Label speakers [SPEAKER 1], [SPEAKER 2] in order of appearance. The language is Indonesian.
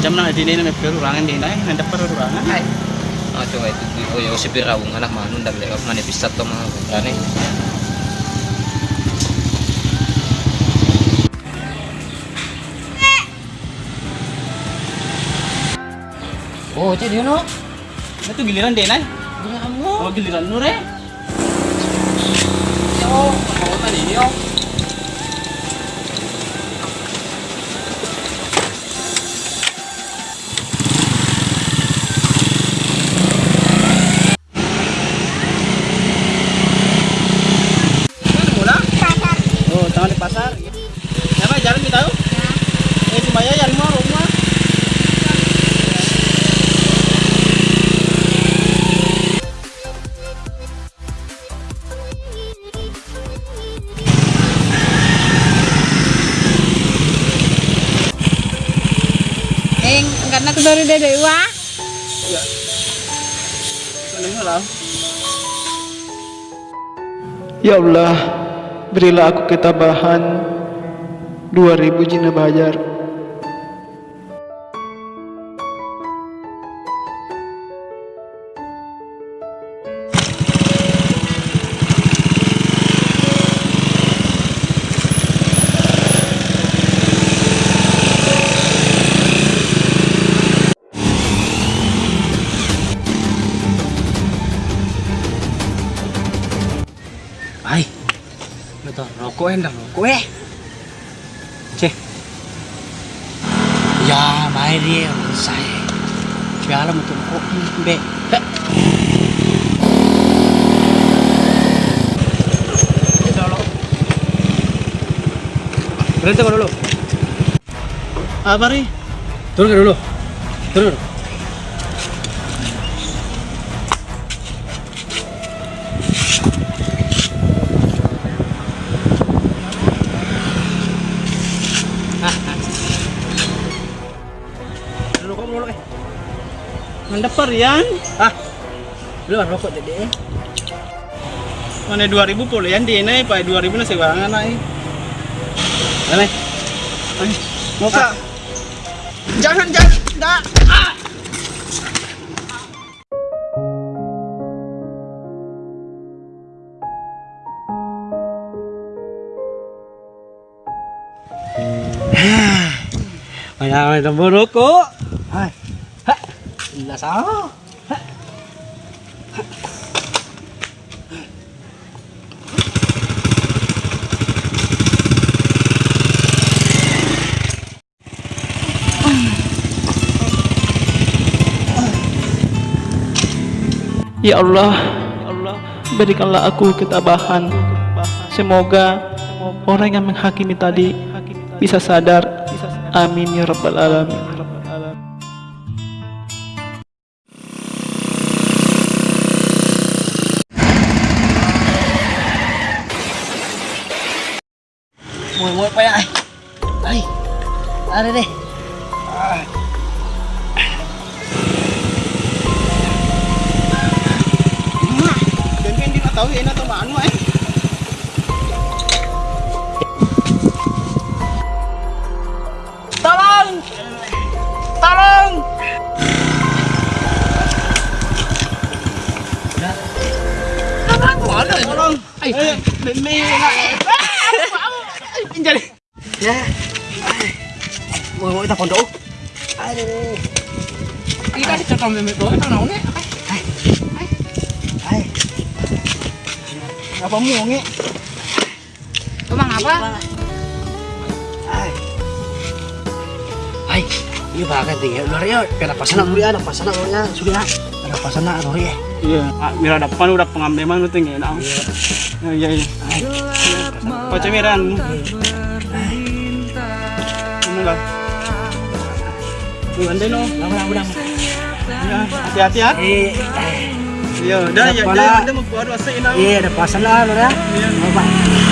[SPEAKER 1] jam-jam na di na may perurangan din ay nanda perurangan ay
[SPEAKER 2] Ah, coba itu di oh to. Oh, jadi no?
[SPEAKER 1] itu giliran din ay
[SPEAKER 2] Kamu.
[SPEAKER 1] oh giliran nu re oh mau tadi oh
[SPEAKER 3] Eng, enggak nak dari dede wah.
[SPEAKER 1] Lang.
[SPEAKER 4] Ya Allah, berilah aku ketabahan 2000 jina bajar.
[SPEAKER 1] Ya, mai dia, saya. Biarlah mau rokok, be. Be. Berhenti dulu. Apa nih? Turun dulu. Turun. Mendepar yan. Ah. Belum rokok jadi eh. Mana 2000 puluh yan di ini, pa 2000 na siwangan na eh. Dale. Ay, muka. Jangan, jangan. Da. Ah. Kaya may naburo ko. Ay. Ha.
[SPEAKER 4] Ya Allah, berikanlah aku ketabahan. Semoga orang yang menghakimi tadi bisa sadar. Amin ya rabbal alamin.
[SPEAKER 1] mồi mồi quay lại đây à đây đây đến bên đi nó tối vậy nó tôi bán vậy Talon! Talon! Talon! Talon! Talon! Talon! Talon! Talon! Talon! Talon!
[SPEAKER 2] Ya. Mau mau kita pondok. Aduh.
[SPEAKER 1] Kita dicekam memek doang nang naune.
[SPEAKER 2] Hai.
[SPEAKER 1] Apa mu nge?
[SPEAKER 3] Emang apa?
[SPEAKER 2] Hai. Hai. Iya bakal tinggal luar ya. Kenapa sana kuliah? Kenapa sana kuliah? Sudah. Kenapa sana luar ya?
[SPEAKER 1] Iya, ah, mira depan udah pengambeman udah tinggi nah. Iya iya. Pace no.
[SPEAKER 2] Lama lama lama.
[SPEAKER 1] Ya, hati-hati ya.
[SPEAKER 2] Eh.
[SPEAKER 1] Iya, dah ya,
[SPEAKER 2] Kepala.
[SPEAKER 1] dah, dah mau buat wasa ini.
[SPEAKER 2] Iya, ada pasan lah ya.
[SPEAKER 1] Iya.
[SPEAKER 2] Apa?